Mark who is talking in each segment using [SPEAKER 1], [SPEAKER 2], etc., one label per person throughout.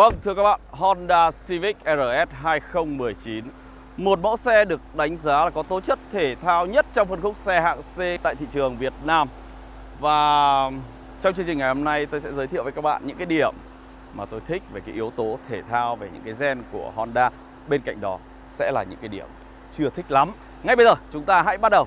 [SPEAKER 1] Vâng, thưa các bạn, Honda Civic RS 2019 Một mẫu xe được đánh giá là có tố chất thể thao nhất trong phân khúc xe hạng C tại thị trường Việt Nam. Và trong chương trình ngày hôm nay tôi sẽ giới thiệu với các bạn những cái điểm mà tôi thích về cái yếu tố thể thao, về những cái gen của Honda. Bên cạnh đó sẽ là những cái điểm chưa thích lắm. Ngay bây giờ chúng ta hãy bắt đầu.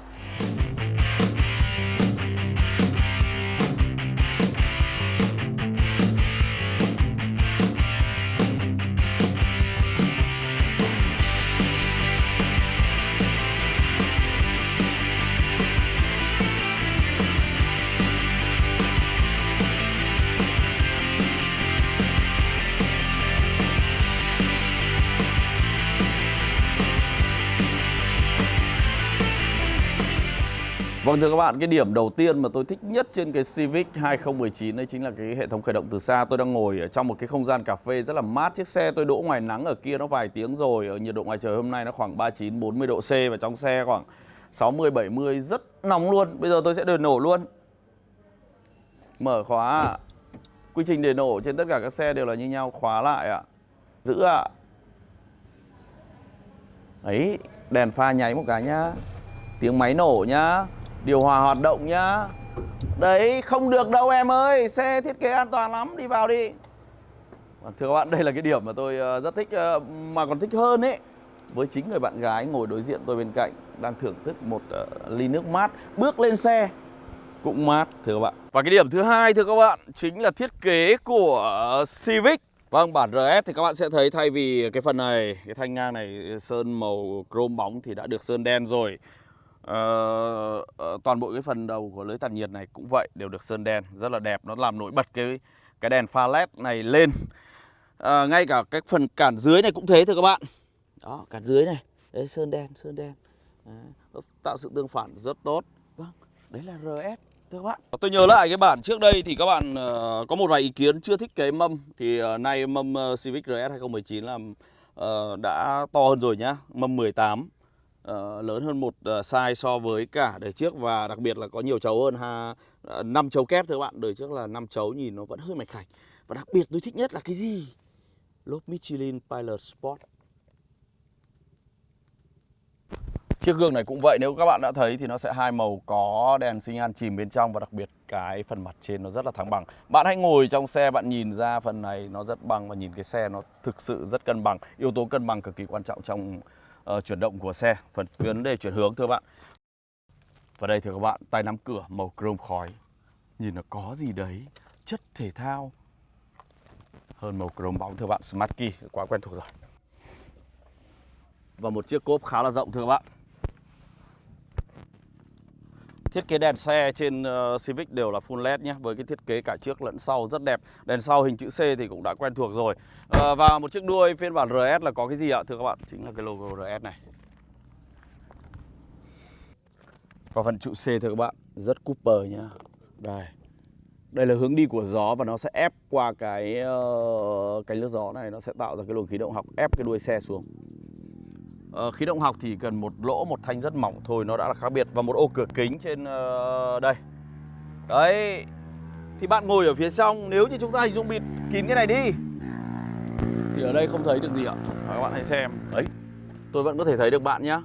[SPEAKER 1] Vâng thưa các bạn, cái điểm đầu tiên mà tôi thích nhất trên cái Civic 2019 đấy chính là cái hệ thống khởi động từ xa. Tôi đang ngồi ở trong một cái không gian cà phê rất là mát. Chiếc xe tôi đỗ ngoài nắng ở kia nó vài tiếng rồi. Ở nhiệt độ ngoài trời hôm nay nó khoảng 39 40 độ C và trong xe khoảng 60 70 rất nóng luôn. Bây giờ tôi sẽ đền nổ luôn. Mở khóa. Quy trình đền nổ trên tất cả các xe đều là như nhau, khóa lại ạ. Giữ ạ. Đấy, đèn pha nháy một cái nhá. Tiếng máy nổ nhá điều hòa hoạt động nhá. Đấy không được đâu em ơi Xe thiết kế an toàn lắm đi vào đi. Thưa các bạn đây là cái điểm mà tôi ờ, rất thích ờ, Mà còn thích hơn ấy. Với chính người bạn gái ngồi đối diện tôi bên cạnh Đang thưởng thức một ờ, ly nước mát Bước lên xe cũng mát thưa các bạn. Và cái điểm thứ hai thưa các bạn Chính là thiết kế của Civic. Vâng, bản RS thì các bạn sẽ thấy thay vì cái phần này, cái thanh ngang này sơn màu chrome bóng thì đã được sơn đen rồi uh, toàn bộ cái phần đầu của lưới tản nhiệt này cũng vậy đều được sơn đen rất là đẹp. Nó làm nổi bật cái cái đèn pha led này lên. À, ngay cả cái phần cản dưới này cũng thế thưa các bạn. Đó cản dưới này. Đấy sơn đen sơn đen. Đấy, tạo sự tương phản rất tốt. Vâng đấy là RS thưa các bạn. Tôi nhớ lại cái bản trước đây thì các bạn uh, có một vài ý kiến chưa thích cái mâm thì uh, nay mâm uh, Civic RS 2019 là uh, đã to hơn rồi nhá mâm 18 uh, lớn hơn một uh, size so với cả đời trước và đặc biệt là có nhiều chấu hơn ha ờ, uh, chấu kép thưa các bạn đời trước là năm chấu nhìn nó vẫn hơi mạch khảnh và đặc biệt tôi thích nhất là cái gì lốp Michelin Pilot Sport Chiếc gương này cũng vậy nếu các bạn đã thấy thì nó sẽ hai màu có đèn sinh an chìm bên trong và đặc biệt cái phần mặt trên nó rất là thẳng bằng. Bạn hãy ngồi trong xe bạn nhìn ra phần này nó rất bằng và nhìn cái xe nó thực sự rất cân bằng. Yếu tố cân bằng cực kỳ quan trọng trong uh, chuyển động của xe phần vấn đề chuyển hướng thưa bạn. Và đây thưa các bạn tay nắm cửa màu chrome khói. Nhìn nó có gì đấy chất thể thao. Hơn màu chrome bóng thưa bạn smart key quá quen thuộc rồi. Và một chiếc cốp khá là rộng thưa các bạn. Thiết kế đèn xe trên uh, Civic đều là full LED nhé Với cái thiết kế cả trước lẫn sau rất đẹp. Đèn sau hình chữ C thì cũng đã quen thuộc rồi à, Và một chiếc đuôi phiên bản RS là có cái gì ạ? Thưa các bạn Chính là cái logo RS này. Và phần trụ C thưa các bạn Rất Cooper nhá. Đây. Đây là hướng đi của gió và nó sẽ ép qua cái ờ, uh, cánh lướt gió này nó sẽ tạo ra cái luồng khí động học ép cái đuôi xe xuống. Uh, khí động học thì cần một lỗ một thanh rất mỏng thôi nó đã là khác biệt. Và một ô cửa kính trên uh, đây. Đấy. Thì bạn ngồi ở phía trong nếu như chúng ta hình dung bịt kín cái này đi thì ở đây không thấy được gì ạ? Các bạn hãy xem. Đấy. Tôi vẫn có thể thấy được bạn nhá.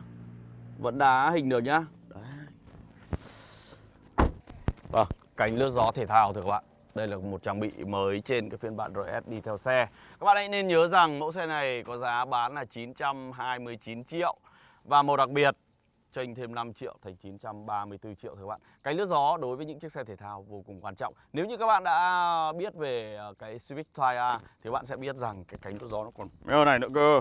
[SPEAKER 1] Vẫn đá hình được nhá. Đấy. Vâng, cánh lướt gió thể thao thưa các bạn. Đây là một trang bị mới trên cái phiên bản RS đi theo xe. Các bạn hãy nên nhớ rằng mẫu xe này có giá bán là 929 triệu. Và một đặc biệt chênh thêm 5 triệu thành 934 triệu thưa các bạn. Cánh lướt gió đối với những chiếc xe thể thao vô cùng quan trọng. Nếu như các bạn đã biết về ờ, cái Civic Type A Thì bạn sẽ biết rằng cái cánh lướt gió nó còn mèo này nữa cơ.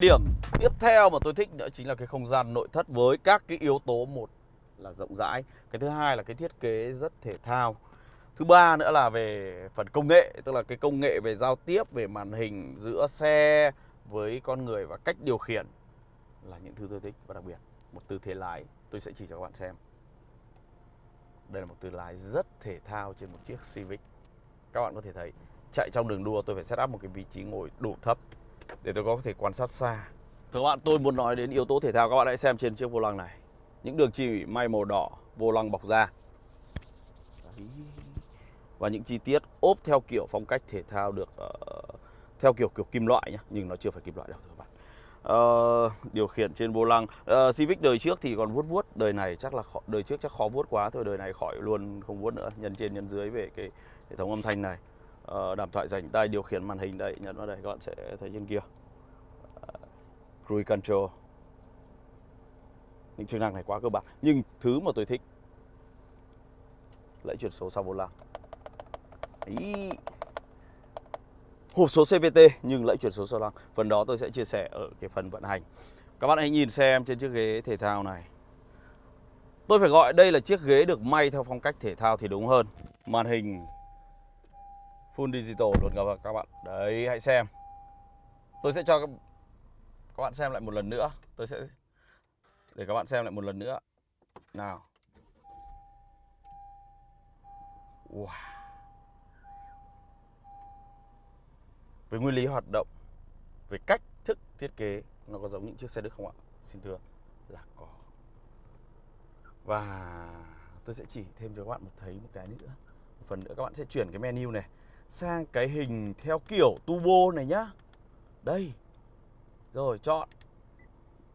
[SPEAKER 1] Điểm tiếp theo mà tôi thích nữa chính là cái không gian nội thất với các cái yếu tố một là rộng rãi Cái thứ hai là cái thiết kế rất thể thao Thứ ba nữa là về phần công nghệ, tức là cái công nghệ về giao tiếp, về màn hình giữa xe với con người và cách điều khiển là những thứ tôi thích và đặc biệt một tư thế lái tôi sẽ chỉ cho các bạn xem. Đây là một tư lái rất thể thao trên một chiếc Civic. Các bạn có thể thấy chạy trong đường đua tôi phải set up một cái vị trí ngồi đủ thấp để tôi có thể quan sát xa. Các bạn tôi muốn nói đến yếu tố thể thao các bạn hãy xem trên chiếc vô lăng này. Những đường chỉ may màu đỏ, vô lăng bọc da. Và những chi tiết ốp theo kiểu phong cách thể thao được uh, theo kiểu kiểu kim loại nhá, nhưng nó chưa phải kim loại đâu các bạn. Uh, điều khiển trên vô lăng uh, Civic đời trước thì còn vuốt vuốt đời này chắc là khó, đời trước chắc khó vuốt quá thôi đời này khỏi luôn không vuốt nữa nhân trên nhân dưới về cái hệ thống âm thanh này Ờ, đàm thoại rảnh tay điều khiển màn hình đây, nhấn vào đây, các bạn sẽ thấy trên kia. Ờ, Cruise control. Những chức năng này quá cơ bản, nhưng thứ mà tôi thích lại chuyển số sau vô lăng. Ý. hộp số CVT nhưng lại chuyển số sau lăng. Phần đó tôi sẽ chia sẻ ở cái phần vận hành. Các bạn hãy nhìn xem trên chiếc ghế thể thao này. Tôi phải gọi đây là chiếc ghế được may theo phong cách thể thao thì đúng hơn. Màn hình full digital luôn các bạn đấy, hãy xem. Tôi sẽ cho các bạn xem lại một lần nữa. Tôi sẽ để các bạn xem lại một lần nữa. Nào. Wow. về nguyên lý hoạt động về cách thức thiết kế, nó có giống những chiếc xe Đức không ạ? Xin thưa, là có. Và tôi sẽ chỉ thêm cho các bạn một thấy một cái nữa. Một phần nữa, các bạn sẽ chuyển cái menu này sang cái hình theo kiểu turbo này nhá. Đây. Rồi chọn.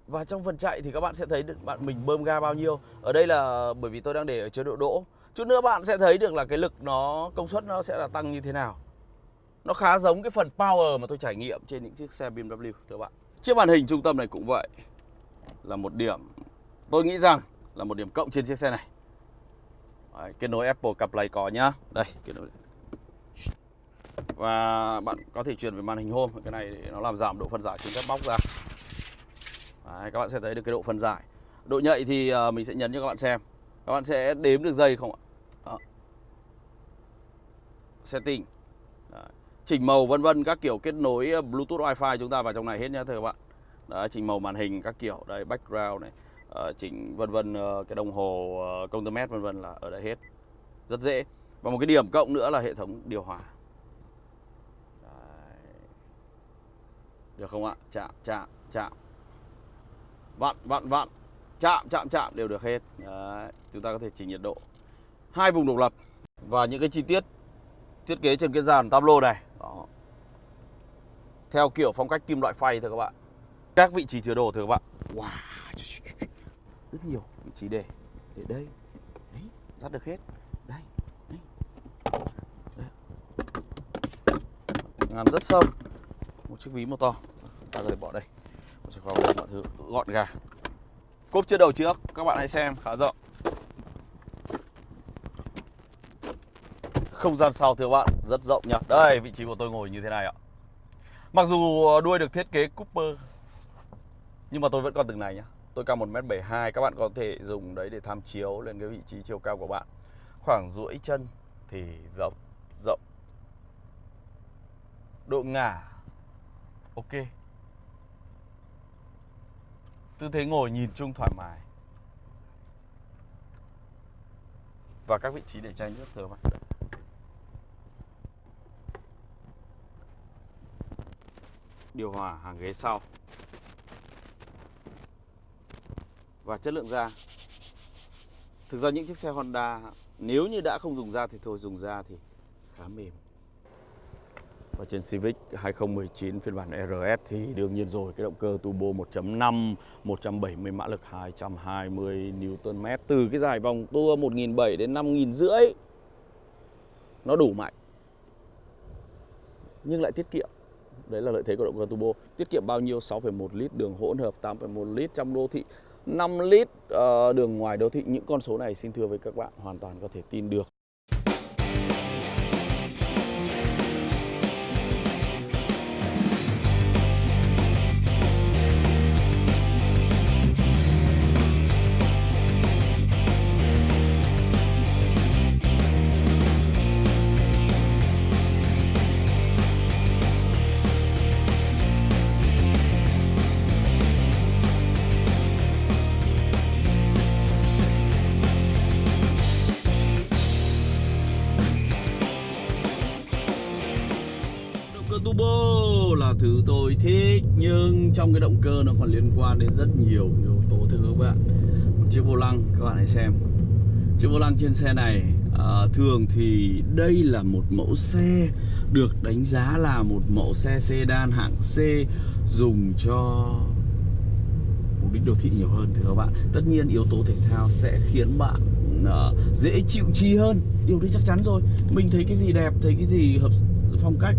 [SPEAKER 1] Và trong phần chạy thì các bạn sẽ thấy được bạn mình bơm ga bao nhiêu. Ở đây là bởi vì tôi đang để ở chế độ đỗ. Chút nữa bạn sẽ thấy được là cái lực nó công suất nó sẽ là tăng như thế nào. Nó khá giống cái phần power mà tôi trải nghiệm trên những chiếc xe BMW thưa bạn. Chiếc màn hình trung tâm này cũng vậy. Là một điểm Tôi nghĩ rằng là một điểm cộng trên chiếc xe này. Đấy, Kết nối Apple CarPlay có nhá. Đây kết nối. Và bạn có thể chuyển về màn hình home Cái này nó làm giảm độ phân giải trên các bóc ra. Đấy, các bạn sẽ thấy được cái độ phân giải. Độ nhạy thì à, mình sẽ nhấn cho các bạn xem. Các bạn sẽ đếm được giây không ạ? Đó. Setting. Đấy. Chỉnh màu vân vân các kiểu kết nối à, Bluetooth wifi chúng ta vào trong này hết nhé thưa các bạn. Đấy, chỉnh màu màn hình các kiểu. Đây background này. Ờ, chỉnh vân vân ờ, cái đồng hồ ờ, công tơ mét vân vân là ở đây hết. Rất dễ. Và một cái điểm cộng nữa là hệ thống điều hòa. Được không ạ? Chạm chạm chạm. Vặn vặn vặn. Chạm chạm chạm đều được hết. Đấy, chúng ta có thể chỉnh nhiệt độ. Hai vùng độc lập. Và những cái chi tiết thiết kế trên cái dàn tablo này. Đó. theo kiểu phong cách kim loại phay thôi các bạn. Các vị trí chứa đồ thưa các bạn. Wow rất nhiều vị trí để để đây. Đấy dắt được hết. Đây đấy. đây. Ngắn rất sâu một chiếc ví một to. Ta có thể bỏ đây. Sẽ có mọi thứ gọn gàng. Cốp chưa đầu trước, các bạn hãy xem, khá rộng. Không gian sau thưa bạn, rất rộng nhá đây, vị trí của tôi ngồi như thế này ạ. Mặc dù đuôi được thiết kế Cooper, nhưng mà tôi vẫn còn từng này nhá. Tôi cao 1m72 các bạn có thể dùng đấy để tham chiếu lên cái vị trí chiều cao của bạn. Khoảng duỗi chân thì rộng rộng. Độ ngả ok. Tư thế ngồi nhìn chung thoải mái. Và các vị trí để chai nước thưa bạn Điều hòa hàng ghế sau. Và chất lượng da. Thực ra những chiếc xe Honda, Nếu như đã không dùng da thì thôi, dùng da thì khá mềm và trên Civic 2019 phiên bản RS thì đương nhiên rồi cái động cơ turbo 1.5 170 mã lực 220 Nm từ cái dài vòng tua 1.700 đến 5.500 nó đủ mạnh. Nhưng lại tiết kiệm. Đấy là lợi thế của động cơ turbo. Tiết kiệm bao nhiêu? 6,1 lít đường hỗn hợp 8,1 lít trong đô thị 5 lít uh, đường ngoài đô thị. Những con số này xin thưa với các bạn hoàn toàn có thể tin được. Tôi thích nhưng trong cái động cơ nó còn liên quan đến rất nhiều yếu tố thưa các bạn. Một chiếc vô lăng các bạn hãy xem. Chiếc vô lăng trên xe này à, thường thì đây là một mẫu xe được đánh giá là một mẫu xe sedan hạng C dùng cho mục đích đô thị nhiều hơn thưa các bạn. Tất nhiên yếu tố thể thao sẽ khiến bạn uh, dễ chịu chi hơn. Điều đấy chắc chắn rồi. Mình thấy cái gì đẹp thấy cái gì hợp phong cách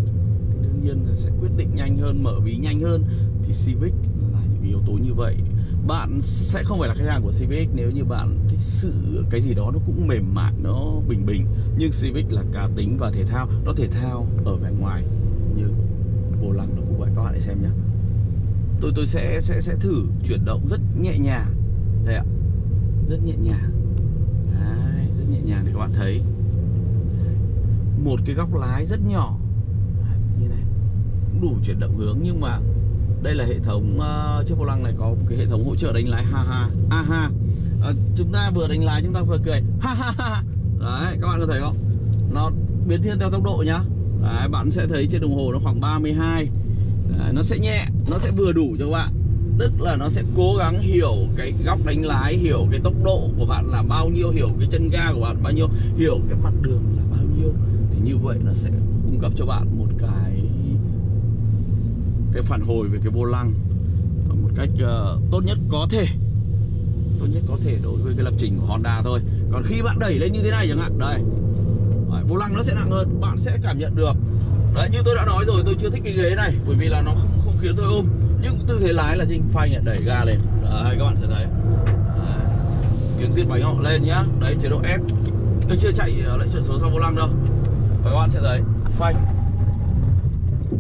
[SPEAKER 1] nhiên sẽ quyết định nhanh hơn mở ví nhanh hơn thì Civic là những yếu tố như vậy. Bạn sẽ không phải là khách hàng của Civic nếu như bạn thích sự cái gì đó nó cũng mềm mại nó bình bình. Nhưng Civic là cá tính và thể thao nó thể thao ở vẻ ngoài như vô lăng nó cũng vậy. Các bạn hãy xem nhé tôi tôi sẽ sẽ sẽ thử chuyển động rất nhẹ nhàng. Đây ạ. Rất nhẹ nhàng. Đấy, rất nhẹ nhàng để các bạn thấy. Một cái góc lái rất nhỏ cũng đủ chuyển động hướng nhưng mà đây là hệ thống uh, chiếc vô lăng này có một cái hệ thống hỗ trợ đánh lái ha ha a ha. À, chúng ta vừa đánh lái chúng ta vừa cười ha ha ha đấy các bạn có thấy không? Nó biến thiên theo tốc độ nhá. Đấy, bạn sẽ thấy trên đồng hồ nó khoảng 32 đấy, nó sẽ nhẹ nó sẽ vừa đủ cho các bạn. Tức là nó sẽ cố gắng hiểu cái góc đánh lái hiểu cái tốc độ của bạn là bao nhiêu hiểu cái chân ga của bạn bao nhiêu hiểu cái mặt đường là bao nhiêu. Thì như vậy nó sẽ cung cấp cho bạn một cái phản hồi về cái vô lăng. Một cách uh, tốt nhất có thể. Tốt nhất có thể đối với cái lập trình của Honda thôi. Còn khi bạn đẩy lên như thế này chẳng hạn đây. Đấy, vô lăng nó sẽ nặng hơn bạn sẽ cảm nhận được. Đấy như tôi đã nói rồi tôi chưa thích cái ghế này bởi vì là nó không không khiến tôi ôm. Nhưng tư thế lái là trên phanh này đẩy ga lên. Đấy các bạn sẽ thấy. Đấy. tiếng diệt bánh họ lên nhá. Đấy chế độ F. Tôi chưa chạy ờ, lệnh chuyển số sau vô lăng đâu. Và các bạn sẽ thấy phanh.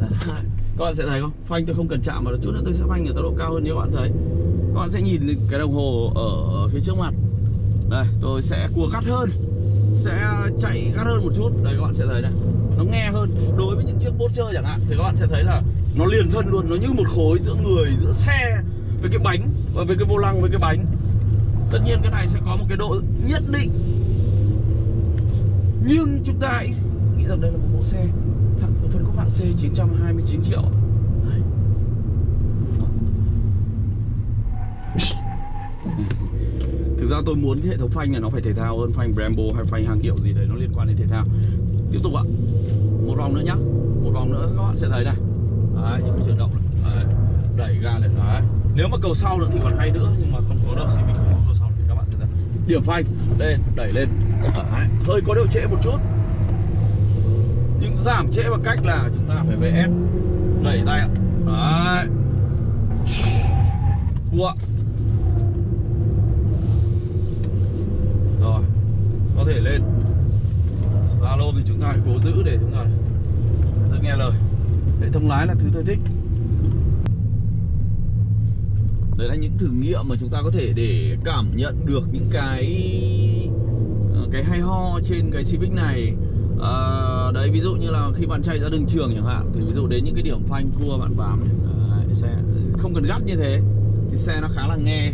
[SPEAKER 1] Đấy các bạn sẽ thấy không? Phanh tôi không cần chạm vào chút nữa, tôi sẽ phanh ở tốc độ cao hơn như các bạn thấy. Các bạn sẽ nhìn cái đồng hồ ở phía trước mặt. Đây, tôi sẽ cua gắt hơn. Sẽ chạy gắt hơn một chút. Đây, các bạn sẽ thấy này. Nó nghe hơn. Đối với những chiếc bốt chơi chẳng hạn, thì các bạn sẽ thấy là nó liền thân luôn. Nó như một khối giữa người, giữa xe, với cái bánh, và với cái vô lăng, với cái bánh. Tất nhiên cái này sẽ có một cái độ nhất định. Nhưng chúng ta hãy nghĩ rằng đây là một mẫu xe. C 929 triệu. Thực ra tôi muốn cái hệ thống phanh này nó phải thể thao hơn phanh Brembo hay phanh hàng hiệu gì đấy nó liên quan đến thể thao. Tiếp tục ạ. Một vòng nữa nhá. Một vòng nữa các bạn sẽ thấy này. Đấy, những cái chuyển động này. Đấy. Đẩy ga lên đấy. Nếu mà cầu sau nữa thì còn hay nữa Nhưng mà không có đâu Civic không có cầu sau thì các bạn sẽ thấy. Điểm phanh lên, đẩy lên. Đấy. Hơi có độ trễ một chút những giảm trễ bằng cách là chúng ta phải VS đẩy tay ạ. Đấy. Cua rồi có thể lên. Slalom thì chúng ta phải cố giữ để chúng ta giữ nghe lời. Hệ thống lái là thứ tôi thích. Đấy là những thử nghiệm mà chúng ta có thể để cảm nhận được những cái ờ, cái hay ho trên cái Civic này. À, đấy ví dụ như là khi bạn chạy ra đường trường chẳng hạn thì ví dụ đến những cái điểm phanh cua bạn bám đấy, xe không cần gắt như thế thì xe nó khá là nghe.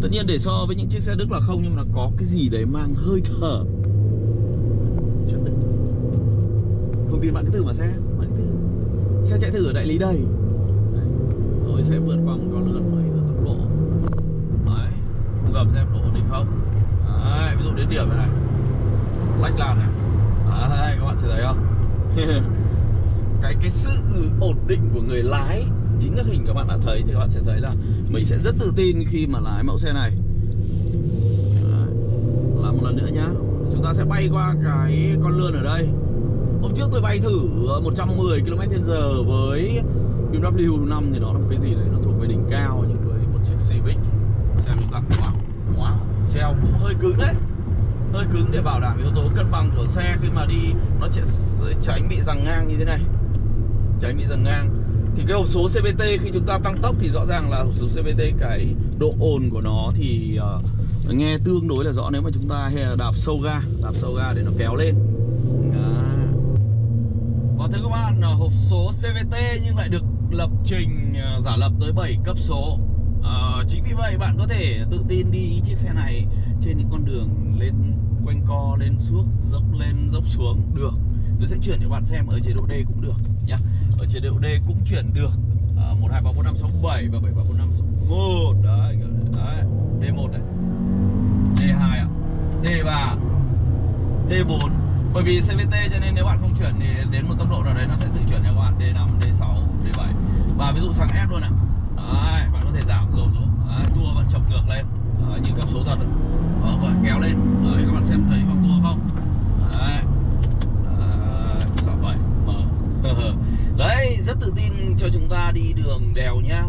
[SPEAKER 1] Tất nhiên để so với những chiếc xe đức là không nhưng mà có cái gì đấy mang hơi thở. Không tin bạn cứ thử mà xe bạn cứ thử. Xe chạy thử ở đại lý đây. Đấy. tôi sẽ vượt qua một con lượn với tốc độ. Đấy không gầm xem độ ổn định không? Đấy ví dụ đến điểm này. Lách làn này. À, đấy, các bạn sẽ thấy không cái cái sự ổn định của người lái chính các hình các bạn đã thấy thì các bạn sẽ thấy là mình sẽ rất tự tin khi mà lái mẫu xe này. Đấy. làm một lần nữa nhá. Chúng ta sẽ bay qua cái con lươn ở đây. Hôm trước tôi bay thử 110 km h với BMW 5 thì nó là một cái gì đấy nó thuộc về đỉnh cao nhưng với một chiếc Civic. Xem chúng ta wow, wow, treo cũng hơi cứng đấy hơi cứng để bảo đảm yếu tố cân bằng của xe khi mà đi nó sẽ tránh bị rằng ngang như thế này. Tránh bị rằng ngang. Thì cái hộp số CVT khi chúng ta tăng tốc thì rõ ràng là hộp số CVT cái độ ồn của nó thì uh, nghe tương đối là rõ nếu mà chúng ta đạp sâu ga đạp sâu ga để nó kéo lên. À. và thưa các bạn ờ, hộp số CVT nhưng lại được lập trình uh, giả lập tới 7 cấp số. Ờ, chính vì vậy bạn có thể tự tin đi chiếc xe này trên những con đường lên quanh co lên suốt dốc lên dốc xuống được. Tôi sẽ chuyển cho bạn xem ở chế độ D cũng được nhá. Ở chế độ D cũng chuyển được ờ, một hai ba bốn năm sáu bảy và 7 3 4 5 6 1 đấy, đấy D1 này. D2 ạ. D3 D4 bởi vì CVT cho nên nếu bạn không chuyển thì đến một tốc độ nào đấy nó sẽ tự chuyển cho các bạn. D5, D6, D7 và ví dụ sang S luôn ạ. Đấy, bạn thể giảm dồn xuống đấy, tua vẫn chọc ngược lên. Đấy, như các số thật đó, và kéo lên. Đấy, các bạn xem thấy vòng tua không? Đấy, đấy 6, 7, mở. Đấy rất tự tin cho chúng ta đi đường đèo nhá.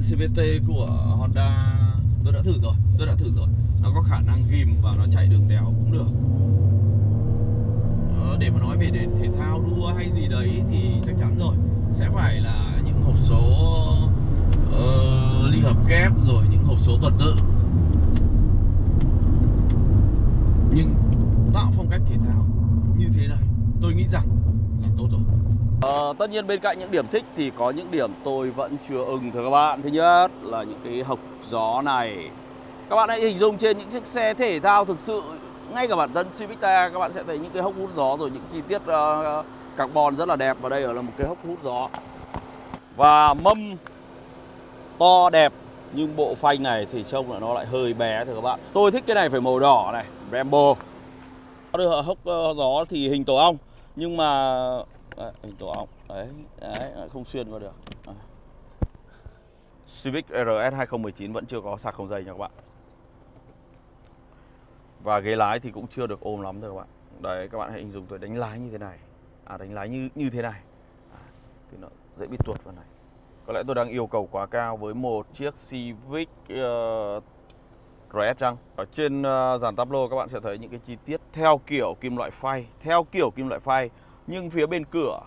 [SPEAKER 1] CVT của Honda tôi đã thử rồi tôi đã thử rồi. Nó có khả năng ghim và nó chạy đường đèo cũng được. Ờ, để mà nói về để thể thao đua hay gì đấy thì chắc chắn rồi. Sẽ phải là hộp số uh, ly hợp kép rồi những hộp số tuần tự. Nhưng tạo phong cách thể thao như thế này tôi nghĩ rằng là tốt rồi. Ờ, tất nhiên bên cạnh những điểm thích thì có những điểm tôi vẫn chưa ưng thưa các bạn. Thứ nhất là những cái hộc gió này. Các bạn hãy hình dung trên những chiếc xe thể thao thực sự Ngay cả bản thân Civic các bạn sẽ thấy những cái hốc hút gió rồi những chi tiết uh, carbon rất là đẹp. Và đây ở là một cái hốc hút gió. Và mâm to đẹp nhưng bộ phanh này thì trông là nó lại hơi bé thưa các bạn. Tôi thích cái này phải màu đỏ này, Brembo Đưa hốc ờ, gió thì hình tổ ong Nhưng mà đấy, hình tổ ong đấy đấy không xuyên vào được. À. Civic RS 2019 vẫn chưa có sạc không dây nha các bạn. Và ghế lái thì cũng chưa được ôm lắm thôi các bạn. Đấy các bạn hãy hình dung tôi đánh lái như thế này. À đánh lái như như thế này. À, thì nó dễ bị tuột vào này. Có lẽ tôi đang yêu cầu quá cao với một chiếc Civic ờ, uh, RS chăng? Ở trên uh, dàn tablo các bạn sẽ thấy những cái chi tiết theo kiểu kim loại phay theo kiểu kim loại phay nhưng phía bên cửa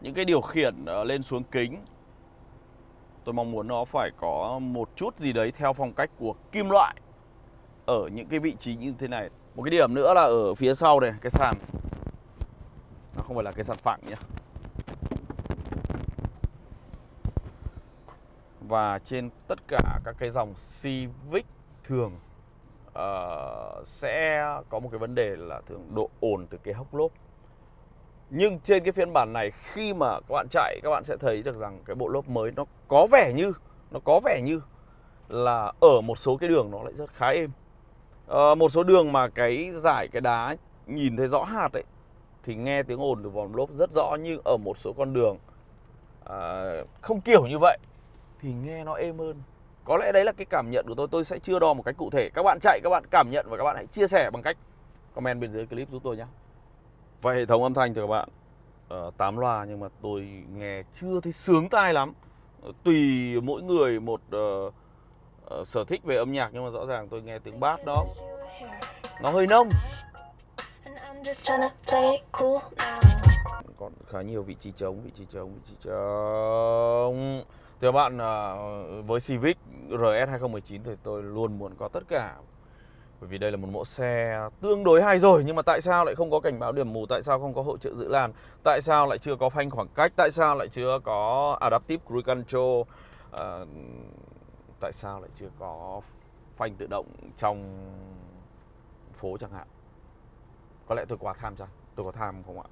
[SPEAKER 1] những cái điều khiển uh, lên xuống kính tôi mong muốn nó phải có một chút gì đấy theo phong cách của kim loại ở những cái vị trí như thế này. Một cái điểm nữa là ở phía sau này cái sàn. Nó không phải là cái sàn phẳng nhá. Và trên tất cả các cái dòng Civic thường uh, sẽ có một cái vấn đề là thường độ ồn từ cái hốc lốp. Nhưng trên cái phiên bản này khi mà các bạn chạy các bạn sẽ thấy được rằng cái bộ lốp mới nó có vẻ như nó có vẻ như là ở một số cái đường nó lại rất khá êm. À, một số đường mà cái giải cái đá nhìn thấy rõ hạt ấy thì nghe tiếng ồn từ vòng lốp rất rõ nhưng ở một số con đường à, không kiểu như vậy thì nghe nó êm hơn. Có lẽ đấy là cái cảm nhận của tôi. Tôi sẽ chưa đo một cách cụ thể. Các bạn chạy các bạn cảm nhận và các bạn hãy chia sẻ bằng cách comment bên dưới clip giúp tôi nhé. Và hệ thống âm thanh thì các bạn ờ, uh, 8 loa nhưng mà tôi nghe chưa thấy sướng tai lắm. Ờ, tùy mỗi người một uh, uh, sở thích về âm nhạc nhưng mà rõ ràng tôi nghe tiếng bass đó Nó hơi nông. Còn khá nhiều vị trí trống, vị trí trống, vị trí trống. Thưa bạn à, với Civic RS 2019 thì tôi luôn muốn có tất cả. Bởi vì đây là một mẫu xe tương đối hay rồi Nhưng mà tại sao lại không có cảnh báo điểm mù? Tại sao không có hỗ trợ giữ làn? Tại sao lại chưa có phanh khoảng cách? Tại sao lại chưa có Adaptive Cruise Control? À, Tại sao lại chưa có phanh tự động trong phố chẳng hạn? Có lẽ tôi quá tham chăng Tôi có tham không ạ?